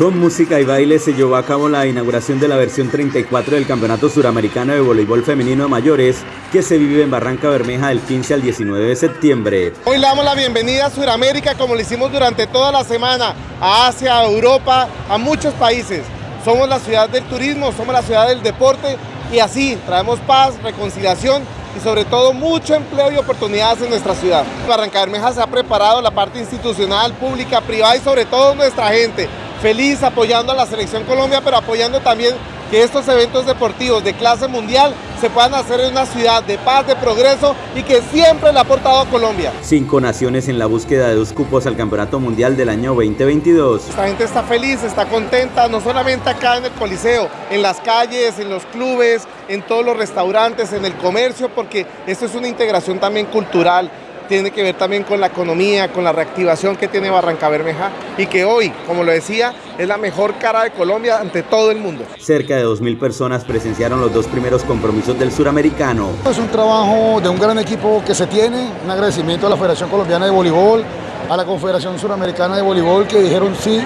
Con música y baile se llevó a cabo la inauguración de la versión 34 del Campeonato Suramericano de Voleibol Femenino de Mayores, que se vive en Barranca Bermeja del 15 al 19 de septiembre. Hoy le damos la bienvenida a Suramérica como lo hicimos durante toda la semana, a Asia, a Europa, a muchos países. Somos la ciudad del turismo, somos la ciudad del deporte y así traemos paz, reconciliación y sobre todo mucho empleo y oportunidades en nuestra ciudad. Barranca Bermeja se ha preparado la parte institucional, pública, privada y sobre todo nuestra gente feliz apoyando a la Selección Colombia, pero apoyando también que estos eventos deportivos de clase mundial se puedan hacer en una ciudad de paz, de progreso y que siempre le ha aportado a Colombia. Cinco naciones en la búsqueda de dos cupos al Campeonato Mundial del año 2022. Esta gente está feliz, está contenta, no solamente acá en el Coliseo, en las calles, en los clubes, en todos los restaurantes, en el comercio, porque esto es una integración también cultural tiene que ver también con la economía, con la reactivación que tiene Barranca Bermeja y que hoy, como lo decía, es la mejor cara de Colombia ante todo el mundo. Cerca de 2.000 personas presenciaron los dos primeros compromisos del suramericano. Es un trabajo de un gran equipo que se tiene, un agradecimiento a la Federación Colombiana de Voleibol, a la Confederación Suramericana de Voleibol que dijeron sí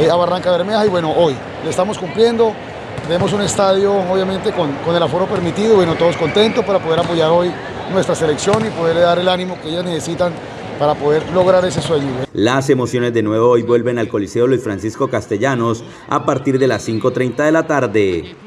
eh, a Barranca Bermeja y bueno, hoy le estamos cumpliendo, tenemos un estadio obviamente con, con el aforo permitido, bueno, todos contentos para poder apoyar hoy nuestra selección y poderle dar el ánimo que ellas necesitan para poder lograr ese sueño. Las emociones de nuevo hoy vuelven al Coliseo Luis Francisco Castellanos a partir de las 5.30 de la tarde.